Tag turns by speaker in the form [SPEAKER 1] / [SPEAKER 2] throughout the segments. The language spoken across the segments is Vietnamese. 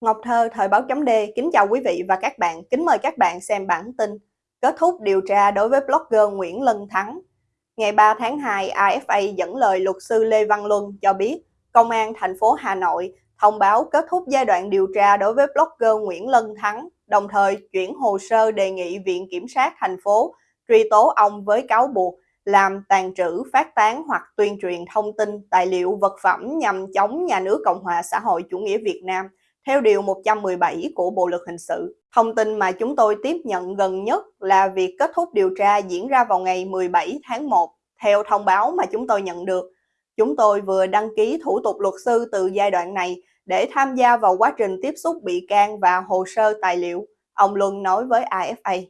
[SPEAKER 1] Ngọc Thơ, Thời báo chấm D, kính chào quý vị và các bạn, kính mời các bạn xem bản tin Kết thúc điều tra đối với blogger Nguyễn Lân Thắng. Ngày 3 tháng 2, AFA dẫn lời luật sư Lê Văn Luân cho biết Công an thành phố Hà Nội thông báo kết thúc giai đoạn điều tra đối với blogger Nguyễn Lân Thắng, đồng thời chuyển hồ sơ đề nghị Viện Kiểm sát thành phố truy tố ông với cáo buộc làm tàn trữ, phát tán hoặc tuyên truyền thông tin, tài liệu, vật phẩm nhằm chống nhà nước Cộng hòa xã hội chủ nghĩa Việt Nam theo Điều 117 của Bộ Luật Hình sự. Thông tin mà chúng tôi tiếp nhận gần nhất là việc kết thúc điều tra diễn ra vào ngày 17 tháng 1. Theo thông báo mà chúng tôi nhận được, chúng tôi vừa đăng ký thủ tục luật sư từ giai đoạn này để tham gia vào quá trình tiếp xúc bị can và hồ sơ tài liệu, ông Luân nói với AFA.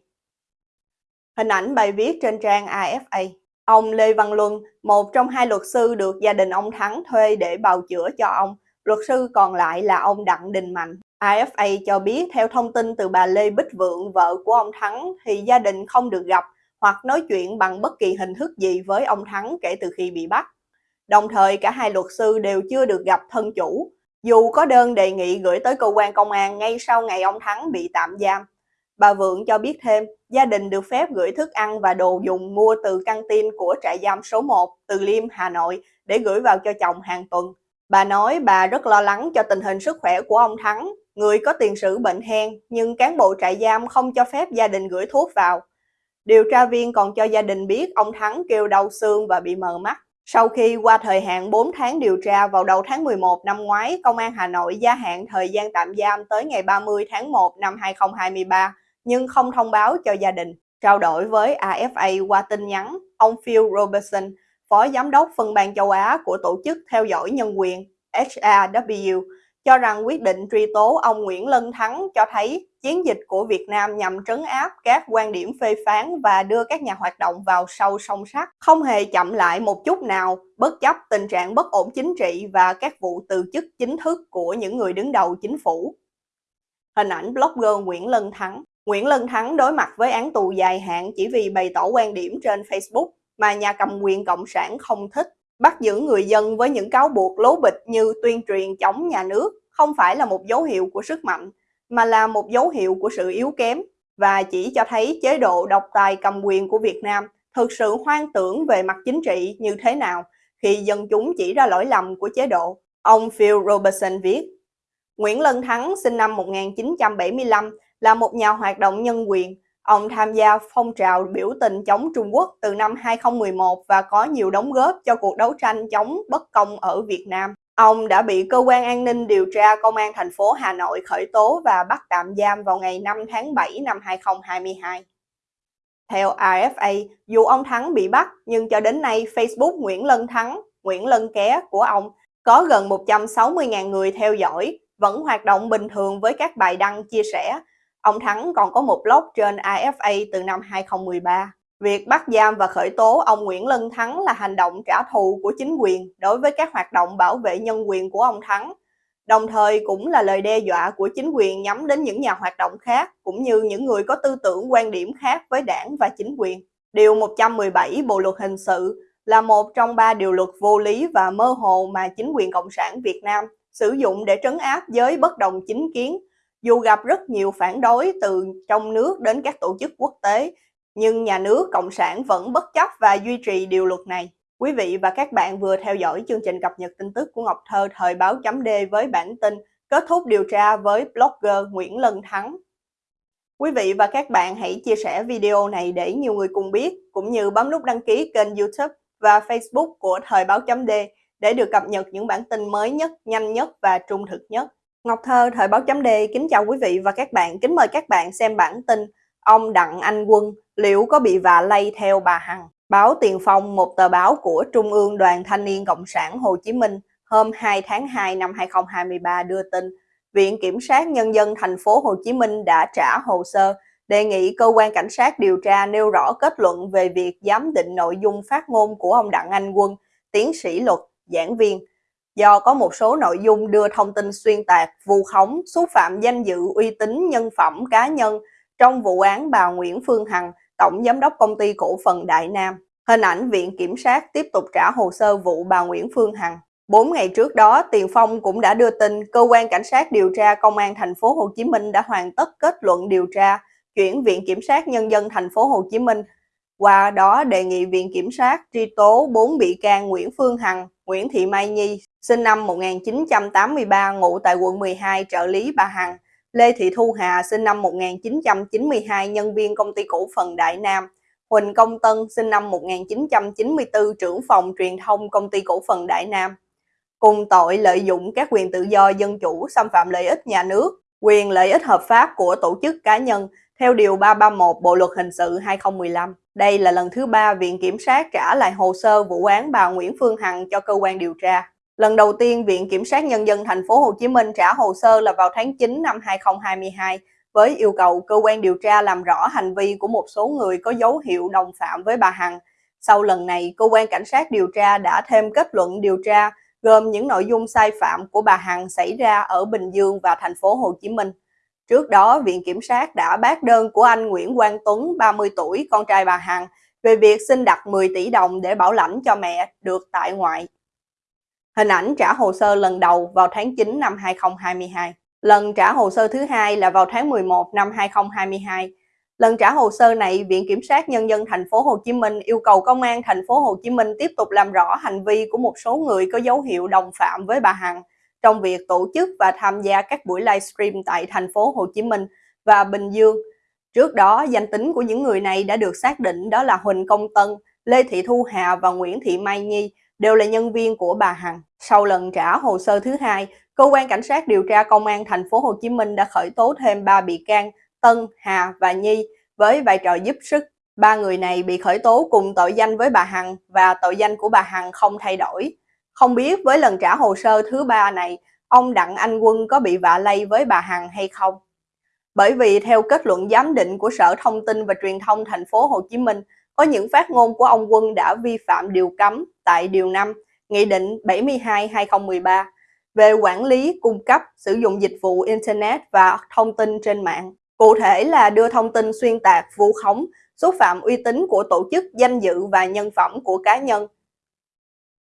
[SPEAKER 1] Hình ảnh bài viết trên trang AFA. Ông Lê Văn Luân, một trong hai luật sư được gia đình ông Thắng thuê để bào chữa cho ông, Luật sư còn lại là ông Đặng Đình Mạnh. AFA cho biết theo thông tin từ bà Lê Bích Vượng, vợ của ông Thắng, thì gia đình không được gặp hoặc nói chuyện bằng bất kỳ hình thức gì với ông Thắng kể từ khi bị bắt. Đồng thời cả hai luật sư đều chưa được gặp thân chủ, dù có đơn đề nghị gửi tới cơ quan công an ngay sau ngày ông Thắng bị tạm giam. Bà Vượng cho biết thêm, gia đình được phép gửi thức ăn và đồ dùng mua từ căng tin của trại giam số 1 từ Liêm, Hà Nội để gửi vào cho chồng hàng tuần. Bà nói bà rất lo lắng cho tình hình sức khỏe của ông Thắng, người có tiền sử bệnh hen, nhưng cán bộ trại giam không cho phép gia đình gửi thuốc vào. Điều tra viên còn cho gia đình biết ông Thắng kêu đau xương và bị mờ mắt. Sau khi qua thời hạn 4 tháng điều tra vào đầu tháng 11 năm ngoái, Công an Hà Nội gia hạn thời gian tạm giam tới ngày 30 tháng 1 năm 2023, nhưng không thông báo cho gia đình. Trao đổi với AFA qua tin nhắn, ông Phil Robertson, Phó Giám đốc phân ban châu Á của Tổ chức Theo dõi Nhân quyền HRW, cho rằng quyết định truy tố ông Nguyễn Lân Thắng cho thấy chiến dịch của Việt Nam nhằm trấn áp các quan điểm phê phán và đưa các nhà hoạt động vào sâu song sắt, không hề chậm lại một chút nào, bất chấp tình trạng bất ổn chính trị và các vụ từ chức chính thức của những người đứng đầu chính phủ. Hình ảnh blogger Nguyễn Lân Thắng Nguyễn Lân Thắng đối mặt với án tù dài hạn chỉ vì bày tỏ quan điểm trên Facebook mà nhà cầm quyền Cộng sản không thích. Bắt giữ người dân với những cáo buộc lố bịch như tuyên truyền chống nhà nước không phải là một dấu hiệu của sức mạnh, mà là một dấu hiệu của sự yếu kém và chỉ cho thấy chế độ độc tài cầm quyền của Việt Nam thực sự hoang tưởng về mặt chính trị như thế nào khi dân chúng chỉ ra lỗi lầm của chế độ. Ông Phil Robertson viết, Nguyễn Lân Thắng sinh năm 1975 là một nhà hoạt động nhân quyền, Ông tham gia phong trào biểu tình chống Trung Quốc từ năm 2011 và có nhiều đóng góp cho cuộc đấu tranh chống bất công ở Việt Nam. Ông đã bị cơ quan an ninh điều tra công an thành phố Hà Nội khởi tố và bắt tạm giam vào ngày 5 tháng 7 năm 2022. Theo AFA, dù ông Thắng bị bắt, nhưng cho đến nay Facebook Nguyễn Lân Thắng, Nguyễn Lân Ké của ông có gần 160.000 người theo dõi, vẫn hoạt động bình thường với các bài đăng chia sẻ Ông Thắng còn có một blog trên AFA từ năm 2013. Việc bắt giam và khởi tố ông Nguyễn Lân Thắng là hành động trả thù của chính quyền đối với các hoạt động bảo vệ nhân quyền của ông Thắng, đồng thời cũng là lời đe dọa của chính quyền nhắm đến những nhà hoạt động khác cũng như những người có tư tưởng quan điểm khác với đảng và chính quyền. Điều 117 Bộ Luật Hình sự là một trong ba điều luật vô lý và mơ hồ mà chính quyền Cộng sản Việt Nam sử dụng để trấn áp giới bất đồng chính kiến dù gặp rất nhiều phản đối từ trong nước đến các tổ chức quốc tế, nhưng nhà nước Cộng sản vẫn bất chấp và duy trì điều luật này. Quý vị và các bạn vừa theo dõi chương trình cập nhật tin tức của Ngọc Thơ thời báo chấm D với bản tin kết thúc điều tra với blogger Nguyễn Lân Thắng. Quý vị và các bạn hãy chia sẻ video này để nhiều người cùng biết, cũng như bấm nút đăng ký kênh youtube và facebook của thời báo chấm D để được cập nhật những bản tin mới nhất, nhanh nhất và trung thực nhất. Ngọc Thơ, Thời báo chấm D, kính chào quý vị và các bạn. Kính mời các bạn xem bản tin Ông Đặng Anh Quân liệu có bị vạ lây theo bà Hằng? Báo Tiền Phong, một tờ báo của Trung ương Đoàn Thanh niên Cộng sản Hồ Chí Minh hôm 2 tháng 2 năm 2023 đưa tin Viện Kiểm sát Nhân dân thành phố Hồ Chí Minh đã trả hồ sơ đề nghị cơ quan cảnh sát điều tra nêu rõ kết luận về việc giám định nội dung phát ngôn của ông Đặng Anh Quân, tiến sĩ luật, giảng viên, do có một số nội dung đưa thông tin xuyên tạc, vu khống, xúc phạm danh dự uy tín nhân phẩm cá nhân trong vụ án bà Nguyễn Phương Hằng, Tổng Giám đốc Công ty Cổ phần Đại Nam. Hình ảnh Viện Kiểm sát tiếp tục trả hồ sơ vụ bà Nguyễn Phương Hằng. 4 ngày trước đó, Tiền Phong cũng đã đưa tin cơ quan cảnh sát điều tra công an thành phố Hồ Chí Minh đã hoàn tất kết luận điều tra, chuyển viện kiểm sát nhân dân thành phố Hồ Chí Minh qua đó đề nghị Viện Kiểm sát truy tố 4 bị can Nguyễn Phương Hằng, Nguyễn Thị Mai Nhi, sinh năm 1983, ngụ tại quận 12, trợ lý bà Hằng, Lê Thị Thu Hà, sinh năm 1992, nhân viên công ty cổ phần Đại Nam, Huỳnh Công Tân, sinh năm 1994, trưởng phòng truyền thông công ty cổ phần Đại Nam, cùng tội lợi dụng các quyền tự do dân chủ xâm phạm lợi ích nhà nước, quyền lợi ích hợp pháp của tổ chức cá nhân theo Điều 331 Bộ Luật Hình sự 2015. Đây là lần thứ ba Viện Kiểm sát trả lại hồ sơ vụ án bà Nguyễn Phương Hằng cho cơ quan điều tra. Lần đầu tiên, Viện Kiểm sát Nhân dân thành phố Hồ Chí Minh trả hồ sơ là vào tháng 9 năm 2022 với yêu cầu cơ quan điều tra làm rõ hành vi của một số người có dấu hiệu đồng phạm với bà Hằng. Sau lần này, cơ quan cảnh sát điều tra đã thêm kết luận điều tra gồm những nội dung sai phạm của bà Hằng xảy ra ở Bình Dương và thành phố Hồ Chí Minh. Trước đó, Viện Kiểm sát đã bác đơn của anh Nguyễn Quang Tuấn, 30 tuổi, con trai bà Hằng, về việc xin đặt 10 tỷ đồng để bảo lãnh cho mẹ được tại ngoại. Hình ảnh trả hồ sơ lần đầu vào tháng 9 năm 2022. Lần trả hồ sơ thứ hai là vào tháng 11 năm 2022. Lần trả hồ sơ này, Viện Kiểm sát Nhân dân thành phố Hồ Chí Minh yêu cầu Công an thành phố Hồ Chí Minh tiếp tục làm rõ hành vi của một số người có dấu hiệu đồng phạm với bà Hằng trong việc tổ chức và tham gia các buổi livestream tại thành phố Hồ Chí Minh và Bình Dương. Trước đó, danh tính của những người này đã được xác định đó là Huỳnh Công Tân, Lê Thị Thu Hà và Nguyễn Thị Mai Nhi, đều là nhân viên của bà Hằng. Sau lần trả hồ sơ thứ hai, cơ quan cảnh sát điều tra công an thành phố Hồ Chí Minh đã khởi tố thêm 3 bị can Tân, Hà và Nhi với vai trò giúp sức. Ba người này bị khởi tố cùng tội danh với bà Hằng và tội danh của bà Hằng không thay đổi. Không biết với lần trả hồ sơ thứ ba này, ông Đặng Anh Quân có bị vạ lây với bà Hằng hay không? Bởi vì theo kết luận giám định của Sở Thông tin và Truyền thông thành phố Hồ Chí Minh, có những phát ngôn của ông Quân đã vi phạm điều cấm tại Điều 5, Nghị định 72-2013 về quản lý, cung cấp, sử dụng dịch vụ Internet và thông tin trên mạng. Cụ thể là đưa thông tin xuyên tạc, vu khống, xúc phạm uy tín của tổ chức, danh dự và nhân phẩm của cá nhân,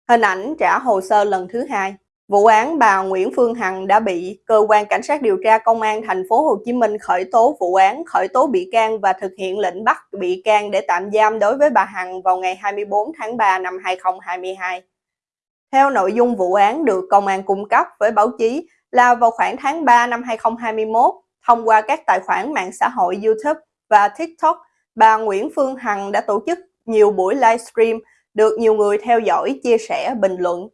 [SPEAKER 1] Hình ảnh trả hồ sơ lần thứ hai. Vụ án bà Nguyễn Phương Hằng đã bị cơ quan cảnh sát điều tra công an thành phố Hồ Chí Minh khởi tố vụ án, khởi tố bị can và thực hiện lệnh bắt bị can để tạm giam đối với bà Hằng vào ngày 24 tháng 3 năm 2022. Theo nội dung vụ án được công an cung cấp với báo chí là vào khoảng tháng 3 năm 2021, thông qua các tài khoản mạng xã hội YouTube và TikTok, bà Nguyễn Phương Hằng đã tổ chức nhiều buổi livestream được nhiều người theo dõi, chia sẻ, bình luận.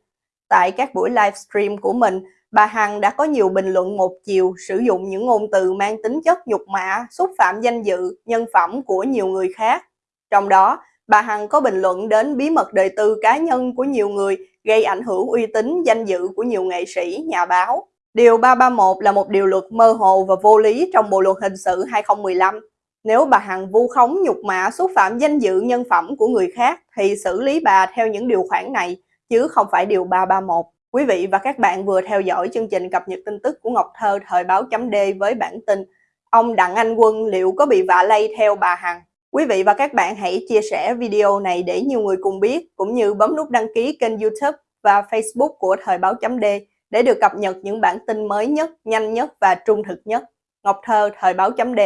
[SPEAKER 1] Tại các buổi livestream của mình, bà Hằng đã có nhiều bình luận một chiều sử dụng những ngôn từ mang tính chất nhục mạ, xúc phạm danh dự, nhân phẩm của nhiều người khác. Trong đó, bà Hằng có bình luận đến bí mật đời tư cá nhân của nhiều người gây ảnh hưởng uy tín, danh dự của nhiều nghệ sĩ, nhà báo. Điều 331 là một điều luật mơ hồ và vô lý trong Bộ Luật Hình sự 2015 nếu bà Hằng vu khống nhục mạ xúc phạm danh dự nhân phẩm của người khác thì xử lý bà theo những điều khoản này chứ không phải điều 331. Quý vị và các bạn vừa theo dõi chương trình cập nhật tin tức của Ngọc Thơ thời báo chấm D với bản tin Ông Đặng Anh Quân liệu có bị vạ lây theo bà Hằng? Quý vị và các bạn hãy chia sẻ video này để nhiều người cùng biết cũng như bấm nút đăng ký kênh youtube và facebook của thời báo chấm D để được cập nhật những bản tin mới nhất, nhanh nhất và trung thực nhất. Ngọc Thơ thời báo chấm D